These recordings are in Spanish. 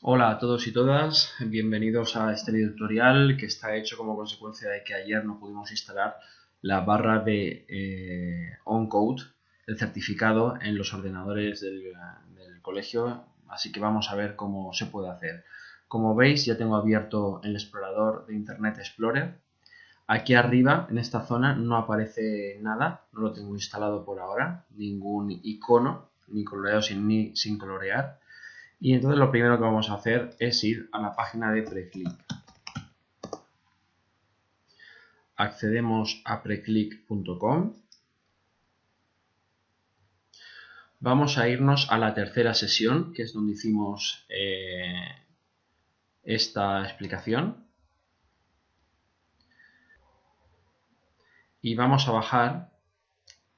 Hola a todos y todas, bienvenidos a este tutorial que está hecho como consecuencia de que ayer no pudimos instalar la barra de eh, OnCode, el certificado en los ordenadores del, colegio, así que vamos a ver cómo se puede hacer. Como veis ya tengo abierto el explorador de Internet Explorer. Aquí arriba, en esta zona, no aparece nada, no lo tengo instalado por ahora, ningún icono, ni coloreado ni sin colorear y entonces lo primero que vamos a hacer es ir a la página de Preclick. Accedemos a preclick.com. Vamos a irnos a la tercera sesión, que es donde hicimos eh, esta explicación. Y vamos a bajar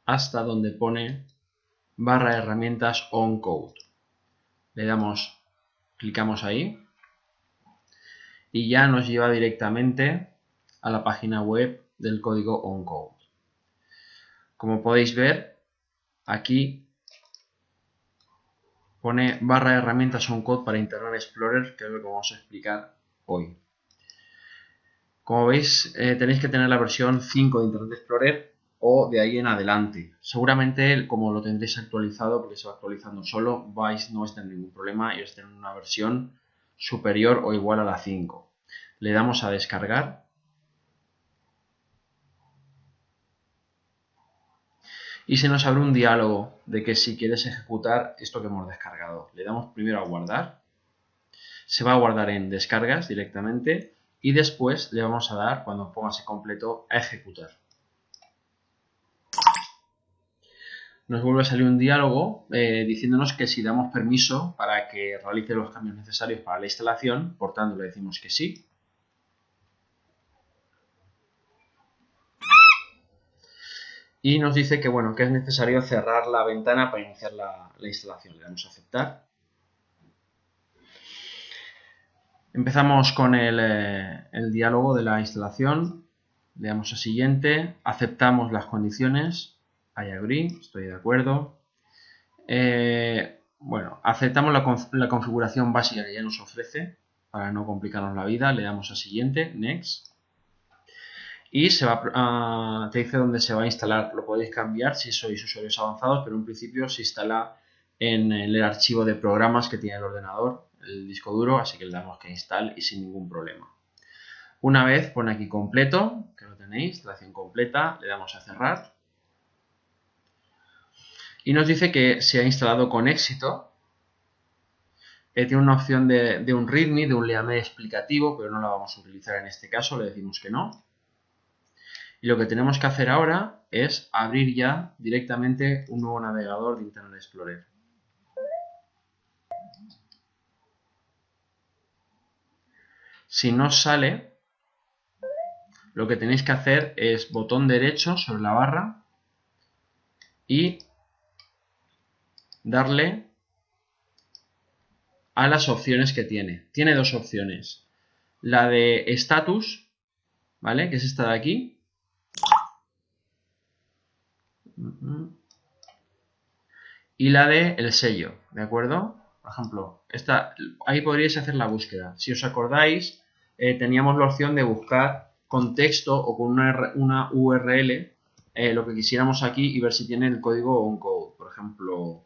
hasta donde pone barra herramientas on code le damos, clicamos ahí y ya nos lleva directamente a la página web del código OnCode. Como podéis ver, aquí pone barra de herramientas OnCode para Internet Explorer, que es lo que vamos a explicar hoy. Como veis, eh, tenéis que tener la versión 5 de Internet Explorer o de ahí en adelante. Seguramente, como lo tendréis actualizado, porque se va actualizando solo, vais, no vais a tener ningún problema y a tener una versión superior o igual a la 5. Le damos a descargar. Y se nos abre un diálogo de que si quieres ejecutar esto que hemos descargado. Le damos primero a guardar. Se va a guardar en descargas directamente y después le vamos a dar, cuando póngase completo, a ejecutar. Nos vuelve a salir un diálogo eh, diciéndonos que si damos permiso para que realice los cambios necesarios para la instalación, por tanto le decimos que sí. Y nos dice que bueno, que es necesario cerrar la ventana para iniciar la, instalación. Le damos a aceptar. Empezamos con el, eh, el diálogo de la instalación. Le damos a siguiente. Aceptamos las condiciones I agree, estoy de acuerdo. Eh, bueno, aceptamos la, configuración básica que ya nos ofrece para no complicarnos la vida. Le damos a siguiente, next. Y se va te dice dónde se va a instalar. Lo podéis cambiar si sois usuarios avanzados, pero en principio se instala en el archivo de programas que tiene el ordenador, el disco duro, así que le damos que install y sin ningún problema. Una vez pone aquí completo, que lo tenéis, instalación completa, le damos a cerrar y nos dice que se ha instalado con éxito. Eh, tiene una opción de, un README, de un leame explicativo, pero no la vamos a utilizar en este caso, le decimos que no. Y lo que tenemos que hacer ahora es abrir ya directamente un nuevo navegador de Internet Explorer. Si no sale, lo que tenéis que hacer es botón derecho sobre la barra y darle a las opciones que tiene. Tiene dos opciones. La de status, ¿vale? Que es esta de aquí. Y la de el sello, ¿de acuerdo? Por ejemplo, esta, ahí podríais hacer la búsqueda. Si os acordáis, eh, teníamos la opción de buscar con texto o con una, URL eh, lo que quisiéramos aquí y ver si tiene el código OnCode. Por ejemplo,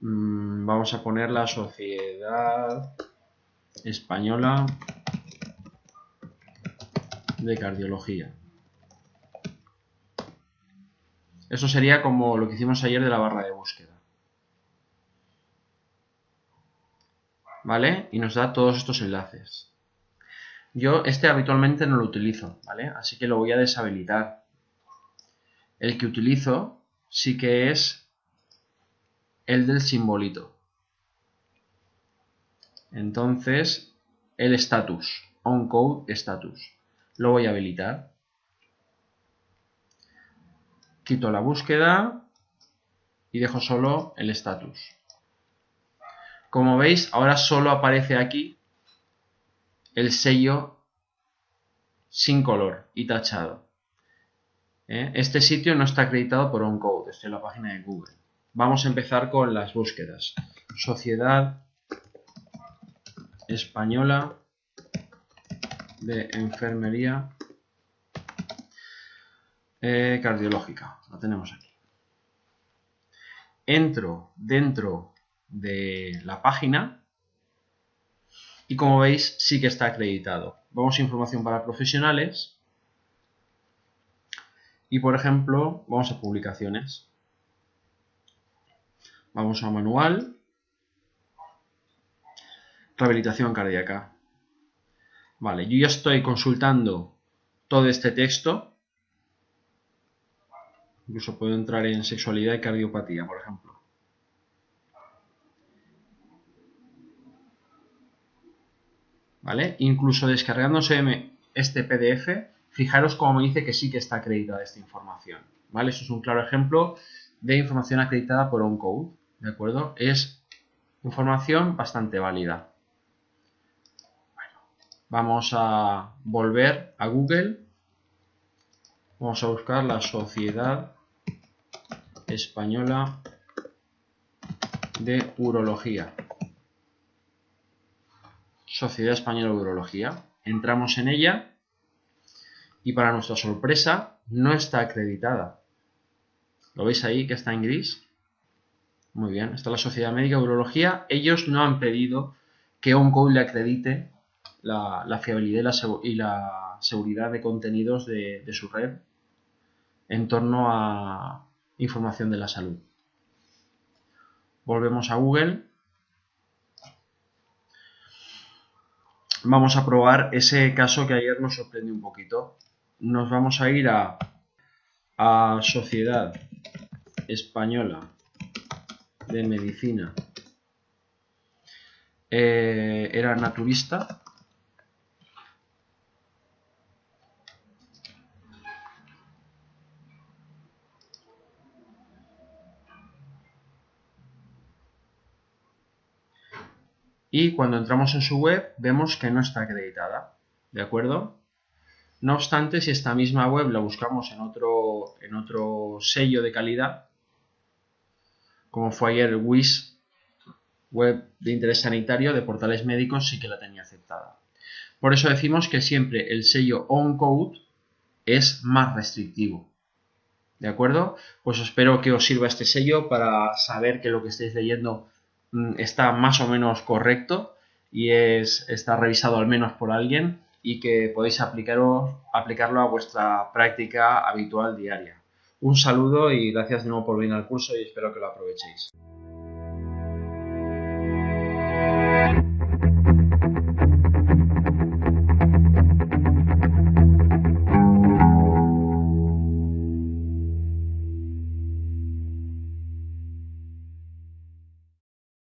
vamos a poner la Sociedad Española de Cardiología. Eso sería como lo que hicimos ayer de la barra de búsqueda. ¿Vale? Y nos da todos estos enlaces. Yo este habitualmente no lo utilizo, ¿vale? Así que lo voy a deshabilitar. El que utilizo sí que es el del simbolito. Entonces, el status, onCode status. Lo voy a habilitar. Quito la búsqueda y dejo solo el status. Como veis, ahora solo aparece aquí el sello sin color y tachado. ¿Eh? Este sitio no está acreditado por OnCode, estoy en la página de Google. Vamos a empezar con las búsquedas. Sociedad Española de Enfermería eh, Cardiológica. La tenemos aquí. Entro dentro de la página y como veis sí que está acreditado. Vamos a información para profesionales y por ejemplo vamos a publicaciones. Vamos a manual, rehabilitación cardíaca. Vale, yo ya estoy consultando todo este texto. Incluso puedo entrar en sexualidad y cardiopatía, por ejemplo. ¿vale? Incluso descargándose este PDF, fijaros cómo me dice que sí que está acreditada esta información, ¿vale? Eso es un claro ejemplo de información acreditada por OnCode, ¿de acuerdo? Es información bastante válida. Vamos a volver a Google. Vamos a buscar la Sociedad Española de Urología. Sociedad Española de Urología. Entramos en ella y para nuestra sorpresa no está acreditada. ¿Lo veis ahí que está en gris? Muy bien, está la Sociedad Médica de Urología. Ellos no han pedido que OnCode le acredite la, fiabilidad y la, seguridad de contenidos de su red en torno a información de la salud. Volvemos a Google vamos a probar ese caso que ayer nos sorprendió un poquito. Nos vamos a ir a, a Sociedad Española de Medicina. Eh, era naturista. y cuando entramos en su web vemos que no está acreditada, ¿de acuerdo? No obstante, si esta misma web la buscamos en otro, en otro sello de calidad, como fue ayer WIS, web de interés sanitario de portales médicos, sí que la tenía aceptada. Por eso decimos que siempre el sello OnCode es más restrictivo. ¿De acuerdo? Pues espero que os sirva este sello para saber que lo que estáis leyendo Mm, está más o menos correcto y es, está revisado al menos por alguien y que podéis aplicarlo a vuestra práctica habitual diaria. Un saludo y gracias de nuevo por venir al curso y espero que lo aprovechéis.